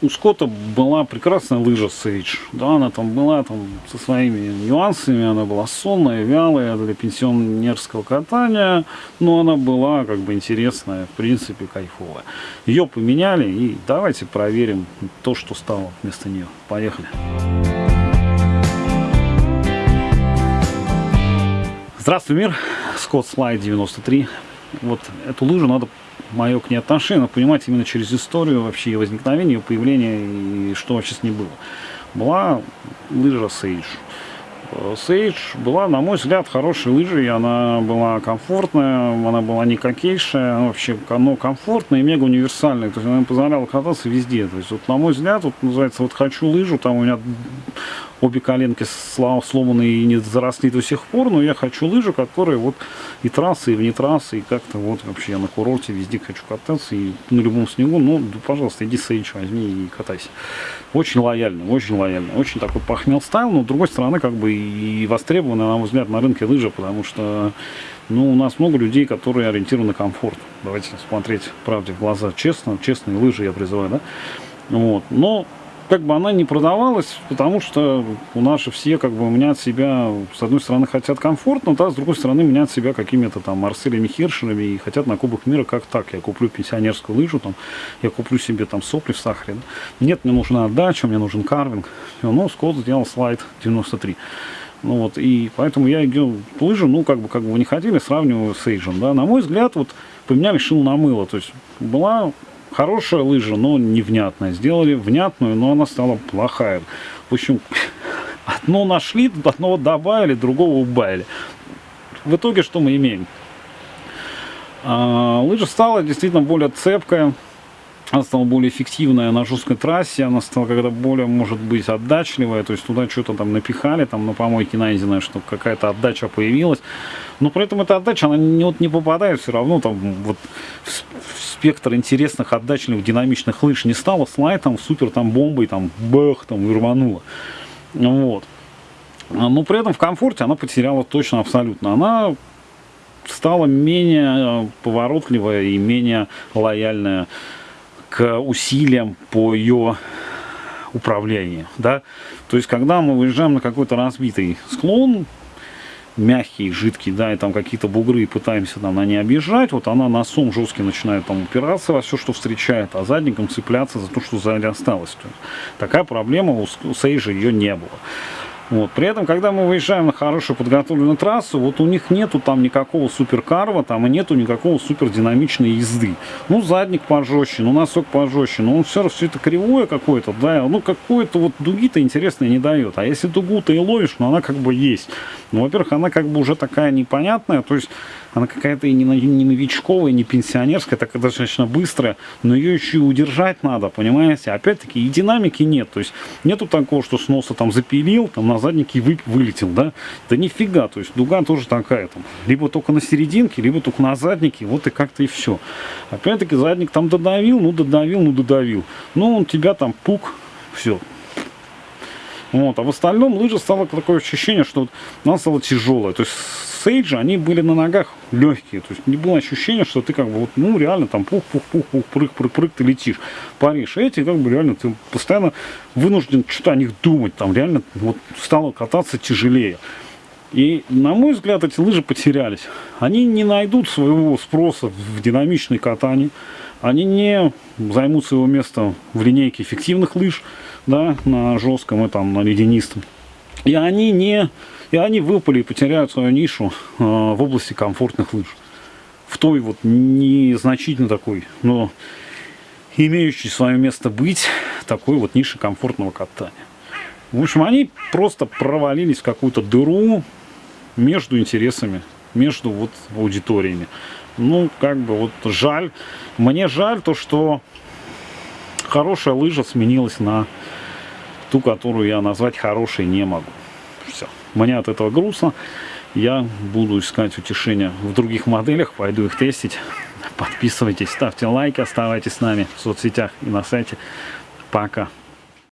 у Скотта была прекрасная лыжа Sage. Да, она там была там со своими нюансами, она была сонная, вялая для пенсионерского катания, но она была как бы интересная, в принципе, кайфовая. Ее поменяли, и давайте проверим то, что стало вместо нее. Поехали. Здравствуй, мир! Скотт Слайд 93. Вот эту лыжу надо мое к ней отношение, но понимать именно через историю вообще ее возникновения, ее появления и что вообще с ней было. Была лыжа Sage. Sage была, на мой взгляд, хорошей лыжей, она была комфортная, она была не какейшая, она вообще но комфортная и мега универсальная, то есть она позволяла кататься везде. То есть, вот, на мой взгляд, вот называется, вот хочу лыжу, там у меня обе коленки сломаны и не заросли до сих пор, но я хочу лыжу, которая вот и трассы, и вне трассы, и как-то вот вообще я на курорте везде хочу кататься, и на любом снегу, ну, пожалуйста, иди сейдж возьми и катайся. Очень лояльно, очень лояльно, очень такой похмел стайл, но с другой стороны, как бы и востребованы, на мой взгляд, на рынке лыжи, потому что ну, у нас много людей, которые ориентированы на комфорт. Давайте смотреть правде в глаза честно, честные лыжи я призываю, да. Вот. Но как бы она не продавалась, потому что у же все как бы менять себя, с одной стороны, хотят комфортно, да, с другой стороны, менять себя какими-то там Марселями Хиршерами и хотят на Кубок мира как так. Я куплю пенсионерскую лыжу, там, я куплю себе там сопли в сахаре. Да? Нет, мне нужна отдача, мне нужен карвинг. Все, ну, Скотт сделал слайд 93. Ну вот, и поэтому я ее лыжу, ну, как бы, как бы вы не хотели, сравниваю с Эйджем, да. На мой взгляд, вот, поменяли шил на мыло, то есть была хорошая лыжа, но невнятная. Сделали внятную, но она стала плохая. В общем, одно нашли, одного добавили, другого убавили. В итоге что мы имеем? А, лыжа стала действительно более цепкая, она стала более эффективная на жесткой трассе, она стала когда более, может быть, отдачливая, то есть туда что-то там напихали, там на помойке найденное, чтобы какая-то отдача появилась, но при этом эта отдача, она не, вот, не попадает все равно там вот в, спектр интересных отдачливых динамичных лыж не стала слайд там супер там бомбой там бэх там и рванула. Вот. Но при этом в комфорте она потеряла точно абсолютно. Она стала менее э, поворотливая и менее лояльная к усилиям по ее управлению. Да? То есть, когда мы выезжаем на какой-то разбитый склон, мягкий, жидкий, да, и там какие-то бугры, и пытаемся там на ней объезжать, вот она носом жесткий начинает там упираться во все, что встречает, а задником цепляться за то, что сзади осталось. Такая проблема у Сейжа ее не было. Вот. При этом, когда мы выезжаем на хорошую подготовленную трассу, вот у них нету там никакого суперкарва, там и нету никакого супердинамичной езды. Ну, задник пожестче, ну, носок пожестче, но он все равно все это кривое какое-то, да, ну, какое-то вот дуги-то интересное не дает. А если дугу-то и ловишь, ну, она как бы есть. Ну, во-первых, она как бы уже такая непонятная, то есть она какая-то и не, не новичковая, не пенсионерская, такая достаточно быстрая, но ее еще и удержать надо, понимаете? Опять-таки и динамики нет, то есть нету такого, что с носа там запилил, там на заднике вы, вылетел, да? Да нифига, то есть дуга тоже такая, там, либо только на серединке, либо только на заднике, вот и как-то и все. Опять-таки задник там додавил, ну додавил, ну додавил. Ну он тебя там пук, все, вот. А в остальном лыжа стало такое ощущение, что вот она стала тяжелая. То есть сейджи, они были на ногах легкие. То есть не было ощущения, что ты как бы вот, ну реально там пух-пух-пух-пух, прыг-прыг-прыг, ты летишь, паришь. Эти как бы реально ты постоянно вынужден что-то о них думать. Там реально вот стало кататься тяжелее. И, на мой взгляд, эти лыжи потерялись. Они не найдут своего спроса в динамичной катании. Они не займут своего места в линейке эффективных лыж да, на жестком и там на ледянистом. И они не, и они выпали и потеряют свою нишу э, в области комфортных лыж. В той вот незначительно такой, но имеющей свое место быть, такой вот нише комфортного катания. В общем, они просто провалились в какую-то дыру между интересами, между вот аудиториями. Ну, как бы вот жаль. Мне жаль то, что хорошая лыжа сменилась на ту, которую я назвать хорошей не могу. Все. Мне от этого грустно. Я буду искать утешения в других моделях, пойду их тестить. Подписывайтесь, ставьте лайки, оставайтесь с нами в соцсетях и на сайте. Пока.